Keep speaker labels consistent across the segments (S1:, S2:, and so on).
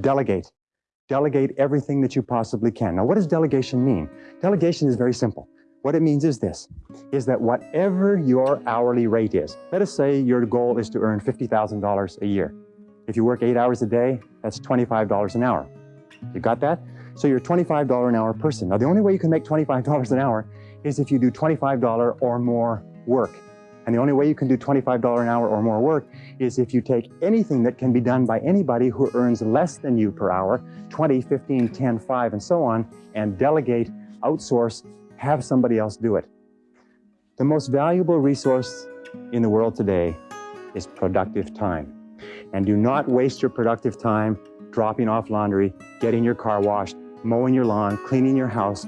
S1: delegate. Delegate everything that you possibly can. Now, what does delegation mean? Delegation is very simple. What it means is this, is that whatever your hourly rate is, let us say your goal is to earn $50,000 a year. If you work eight hours a day, that's $25 an hour. You got that? So you're a $25 an hour person. Now, the only way you can make $25 an hour is if you do $25 or more work. And the only way you can do $25 an hour or more work is if you take anything that can be done by anybody who earns less than you per hour, 20, 15, 10, 5, and so on, and delegate, outsource, have somebody else do it. The most valuable resource in the world today is productive time. And do not waste your productive time dropping off laundry, getting your car washed, mowing your lawn, cleaning your house,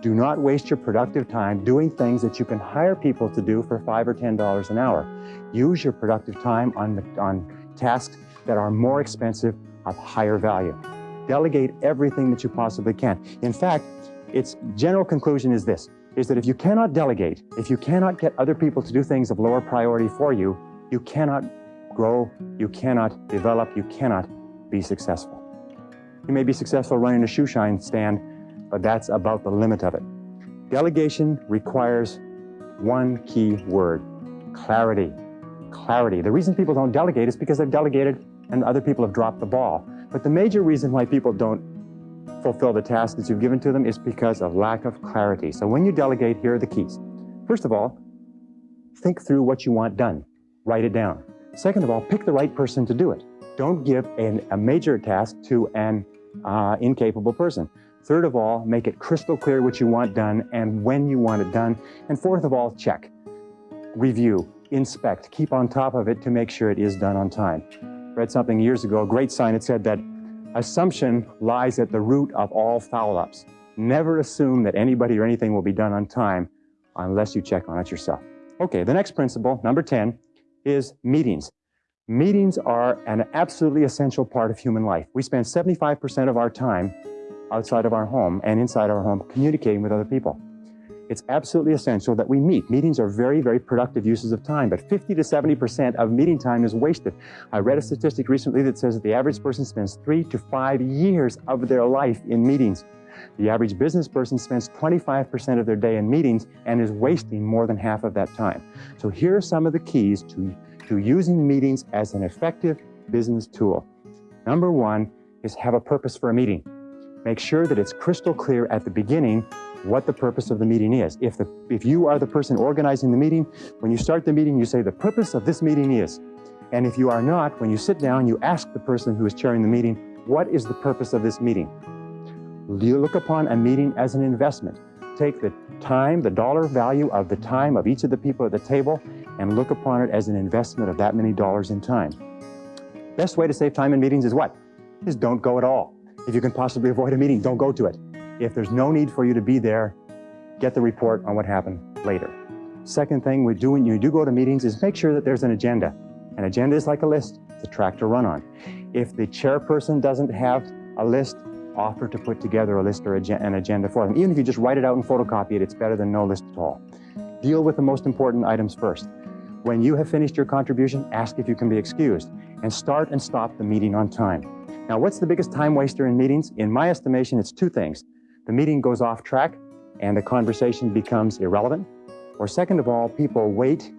S1: do not waste your productive time doing things that you can hire people to do for five or $10 an hour. Use your productive time on, on tasks that are more expensive of higher value. Delegate everything that you possibly can. In fact, its general conclusion is this, is that if you cannot delegate, if you cannot get other people to do things of lower priority for you, you cannot grow, you cannot develop, you cannot be successful. You may be successful running a shoe shine stand, but that's about the limit of it. Delegation requires one key word, clarity. Clarity. The reason people don't delegate is because they've delegated and other people have dropped the ball. But the major reason why people don't fulfill the task that you've given to them is because of lack of clarity. So when you delegate, here are the keys. First of all, think through what you want done. Write it down. Second of all, pick the right person to do it. Don't give an, a major task to an uh, incapable person. Third of all, make it crystal clear what you want done and when you want it done. And fourth of all, check, review, inspect, keep on top of it to make sure it is done on time. Read something years ago, a great sign, it said that assumption lies at the root of all foul-ups. Never assume that anybody or anything will be done on time unless you check on it yourself. Okay, the next principle, number 10, is meetings. Meetings are an absolutely essential part of human life. We spend 75% of our time outside of our home and inside our home communicating with other people. It's absolutely essential that we meet. Meetings are very, very productive uses of time, but 50 to 70% of meeting time is wasted. I read a statistic recently that says that the average person spends three to five years of their life in meetings. The average business person spends 25% of their day in meetings and is wasting more than half of that time. So here are some of the keys to to using meetings as an effective business tool. Number one is have a purpose for a meeting. Make sure that it's crystal clear at the beginning what the purpose of the meeting is. If, the, if you are the person organizing the meeting, when you start the meeting, you say the purpose of this meeting is. And if you are not, when you sit down, you ask the person who is chairing the meeting, what is the purpose of this meeting? You look upon a meeting as an investment. Take the time, the dollar value of the time of each of the people at the table, and look upon it as an investment of that many dollars in time. Best way to save time in meetings is what? Is don't go at all. If you can possibly avoid a meeting, don't go to it. If there's no need for you to be there, get the report on what happened later. Second thing we do when you do go to meetings is make sure that there's an agenda. An agenda is like a list, it's a track to run on. If the chairperson doesn't have a list, offer to put together a list or an agenda for them. Even if you just write it out and photocopy it, it's better than no list at all. Deal with the most important items first. When you have finished your contribution, ask if you can be excused and start and stop the meeting on time. Now, what's the biggest time waster in meetings? In my estimation, it's two things. The meeting goes off track and the conversation becomes irrelevant. Or second of all, people wait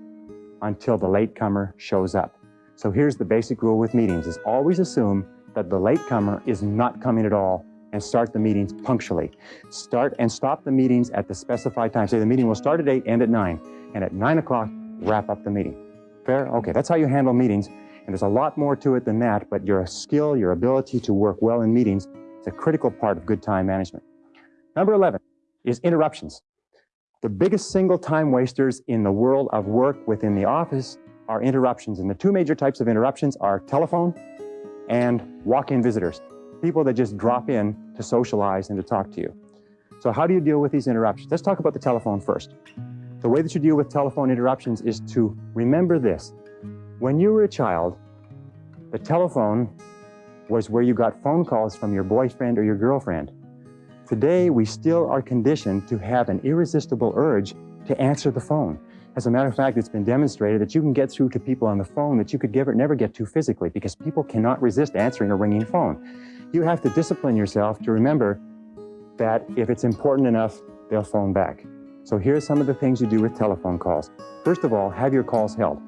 S1: until the latecomer shows up. So here's the basic rule with meetings is always assume that the latecomer is not coming at all and start the meetings punctually. Start and stop the meetings at the specified time. Say the meeting will start at 8, end at 9, and at 9 o'clock, wrap up the meeting. Fair? Okay, that's how you handle meetings. And there's a lot more to it than that, but your skill, your ability to work well in meetings is a critical part of good time management. Number 11 is interruptions. The biggest single time wasters in the world of work within the office are interruptions. And the two major types of interruptions are telephone and walk-in visitors, people that just drop in to socialize and to talk to you. So how do you deal with these interruptions? Let's talk about the telephone first. The way that you deal with telephone interruptions is to remember this. When you were a child, the telephone was where you got phone calls from your boyfriend or your girlfriend. Today, we still are conditioned to have an irresistible urge to answer the phone. As a matter of fact, it's been demonstrated that you can get through to people on the phone that you could never get to physically because people cannot resist answering a ringing phone. You have to discipline yourself to remember that if it's important enough, they'll phone back. So here's some of the things you do with telephone calls. First of all, have your calls held.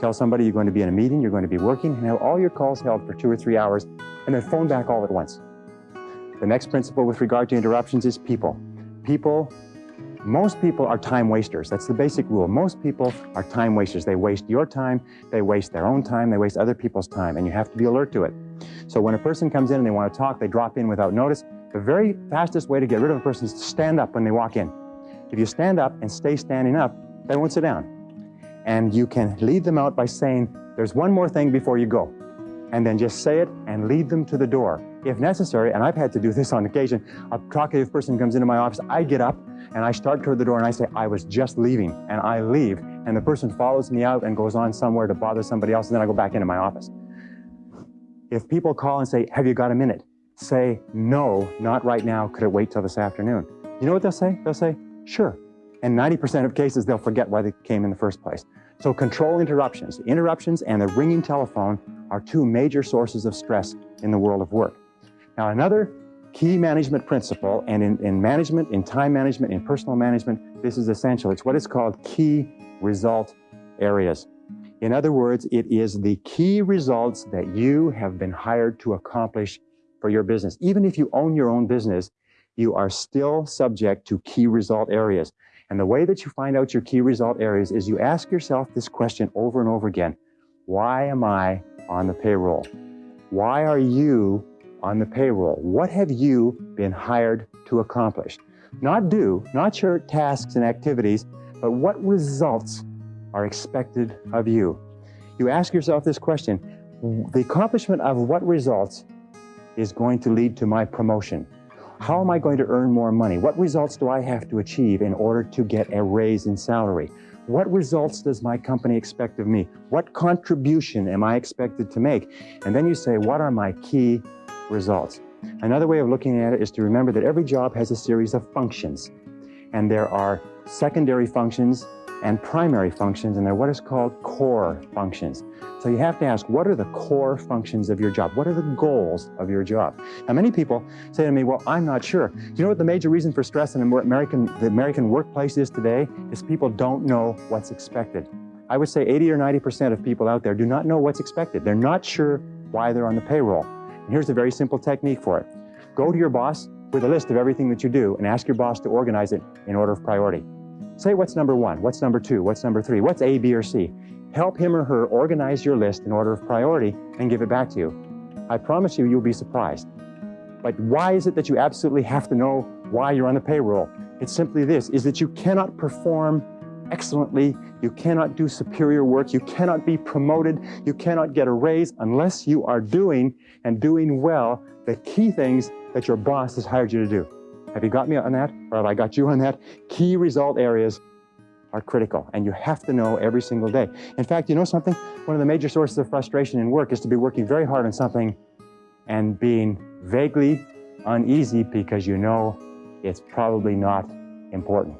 S1: Tell somebody you're going to be in a meeting, you're going to be working, and have all your calls held for two or three hours, and then phone back all at once. The next principle with regard to interruptions is people. People, most people are time wasters. That's the basic rule. Most people are time wasters. They waste your time, they waste their own time, they waste other people's time, and you have to be alert to it. So when a person comes in and they want to talk, they drop in without notice. The very fastest way to get rid of a person is to stand up when they walk in. If you stand up and stay standing up, they won't sit down. And you can lead them out by saying, there's one more thing before you go. And then just say it and lead them to the door. If necessary, and I've had to do this on occasion, a talkative person comes into my office, I get up and I start toward the door and I say, I was just leaving, and I leave. And the person follows me out and goes on somewhere to bother somebody else, and then I go back into my office. If people call and say, have you got a minute? Say, no, not right now, could it wait till this afternoon? You know what they'll say? They'll say, sure. And 90% of cases, they'll forget why they came in the first place. So control interruptions. Interruptions and the ringing telephone are two major sources of stress in the world of work. Now, another key management principle, and in, in management, in time management, in personal management, this is essential. It's what is called key result areas. In other words, it is the key results that you have been hired to accomplish for your business. Even if you own your own business, you are still subject to key result areas. And the way that you find out your key result areas is you ask yourself this question over and over again. Why am I on the payroll? Why are you on the payroll? What have you been hired to accomplish? Not do, not your tasks and activities, but what results are expected of you? You ask yourself this question, the accomplishment of what results is going to lead to my promotion? How am I going to earn more money? What results do I have to achieve in order to get a raise in salary? What results does my company expect of me? What contribution am I expected to make? And then you say, what are my key results? Another way of looking at it is to remember that every job has a series of functions. And there are secondary functions and primary functions, and they're what is called core functions. So you have to ask, what are the core functions of your job? What are the goals of your job? Now, many people say to me, well, I'm not sure. Do You know what the major reason for stress in American, the American workplace is today? Is people don't know what's expected. I would say 80 or 90% of people out there do not know what's expected. They're not sure why they're on the payroll. And here's a very simple technique for it. Go to your boss with a list of everything that you do and ask your boss to organize it in order of priority. Say what's number one, what's number two, what's number three, what's A, B, or C. Help him or her organize your list in order of priority and give it back to you. I promise you, you'll be surprised. But why is it that you absolutely have to know why you're on the payroll? It's simply this, is that you cannot perform excellently, you cannot do superior work, you cannot be promoted, you cannot get a raise unless you are doing and doing well the key things that your boss has hired you to do. Have you got me on that? Or have I got you on that? Key result areas are critical and you have to know every single day. In fact, you know something? One of the major sources of frustration in work is to be working very hard on something and being vaguely uneasy because you know it's probably not important.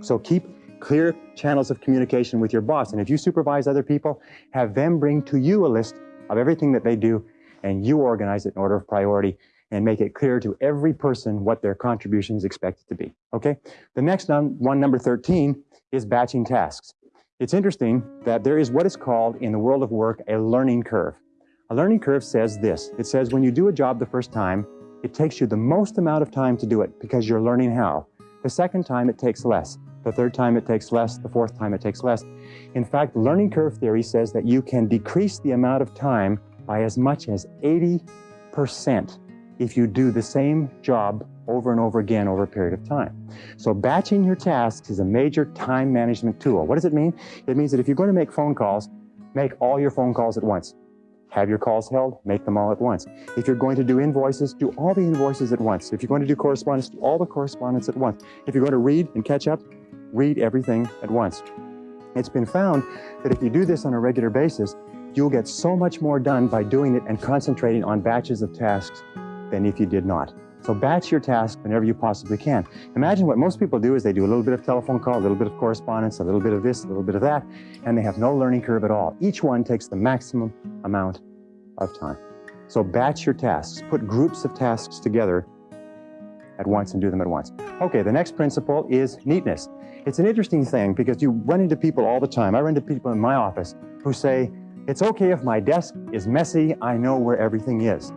S1: So keep clear channels of communication with your boss. And if you supervise other people, have them bring to you a list of everything that they do and you organize it in order of priority and make it clear to every person what their contribution is expected to be, okay? The next one, number 13, is batching tasks. It's interesting that there is what is called in the world of work a learning curve. A learning curve says this. It says when you do a job the first time, it takes you the most amount of time to do it because you're learning how. The second time it takes less. The third time it takes less. The fourth time it takes less. In fact, learning curve theory says that you can decrease the amount of time by as much as 80% if you do the same job over and over again over a period of time. So batching your tasks is a major time management tool. What does it mean? It means that if you're going to make phone calls, make all your phone calls at once. Have your calls held, make them all at once. If you're going to do invoices, do all the invoices at once. If you're going to do correspondence, do all the correspondence at once. If you're going to read and catch up, read everything at once. It's been found that if you do this on a regular basis, you'll get so much more done by doing it and concentrating on batches of tasks than if you did not. So batch your task whenever you possibly can. Imagine what most people do is they do a little bit of telephone call, a little bit of correspondence, a little bit of this, a little bit of that, and they have no learning curve at all. Each one takes the maximum amount of time. So batch your tasks, put groups of tasks together at once and do them at once. Okay, the next principle is neatness. It's an interesting thing because you run into people all the time. I run into people in my office who say, it's okay if my desk is messy, I know where everything is.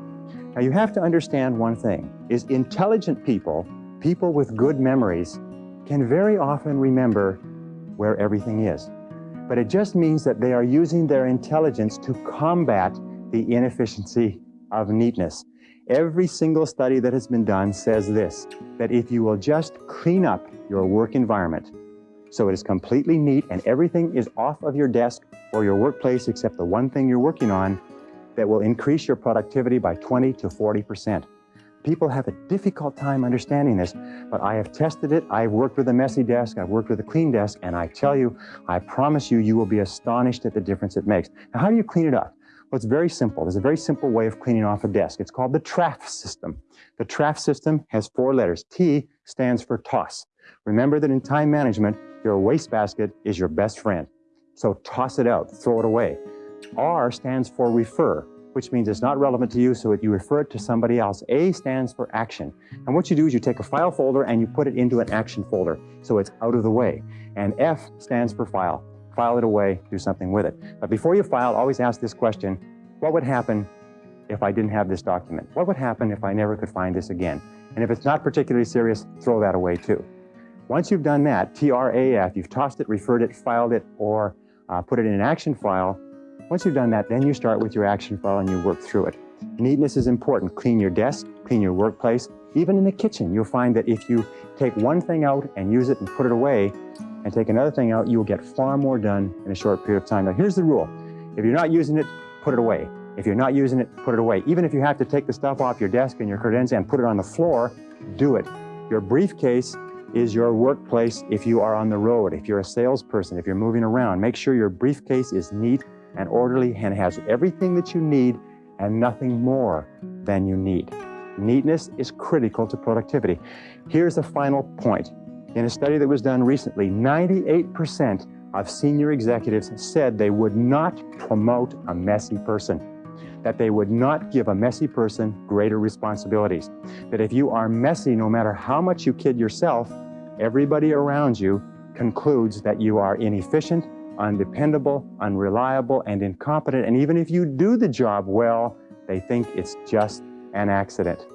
S1: Now you have to understand one thing, is intelligent people, people with good memories, can very often remember where everything is. But it just means that they are using their intelligence to combat the inefficiency of neatness. Every single study that has been done says this, that if you will just clean up your work environment so it is completely neat and everything is off of your desk or your workplace except the one thing you're working on, that will increase your productivity by 20 to 40%. People have a difficult time understanding this, but I have tested it. I've worked with a messy desk, I've worked with a clean desk, and I tell you, I promise you, you will be astonished at the difference it makes. Now, how do you clean it up? Well, it's very simple. There's a very simple way of cleaning off a desk. It's called the TRAF system. The TRAF system has four letters. T stands for toss. Remember that in time management, your wastebasket is your best friend. So toss it out, throw it away. R stands for refer, which means it's not relevant to you, so you refer it to somebody else. A stands for action. And what you do is you take a file folder and you put it into an action folder, so it's out of the way. And F stands for file file it away, do something with it. But before you file, always ask this question, what would happen if I didn't have this document? What would happen if I never could find this again? And if it's not particularly serious, throw that away too. Once you've done that, TRAF, you've tossed it, referred it, filed it, or uh, put it in an action file. Once you've done that, then you start with your action file and you work through it. Neatness is important. Clean your desk, clean your workplace. Even in the kitchen, you'll find that if you take one thing out and use it and put it away, and take another thing out, you will get far more done in a short period of time. Now, here's the rule. If you're not using it, put it away. If you're not using it, put it away. Even if you have to take the stuff off your desk and your credenza and put it on the floor, do it. Your briefcase is your workplace if you are on the road, if you're a salesperson, if you're moving around. Make sure your briefcase is neat and orderly and has everything that you need and nothing more than you need. Neatness is critical to productivity. Here's a final point. In a study that was done recently, 98% of senior executives said they would not promote a messy person, that they would not give a messy person greater responsibilities, that if you are messy, no matter how much you kid yourself, everybody around you concludes that you are inefficient, undependable, unreliable, and incompetent. And even if you do the job well, they think it's just an accident.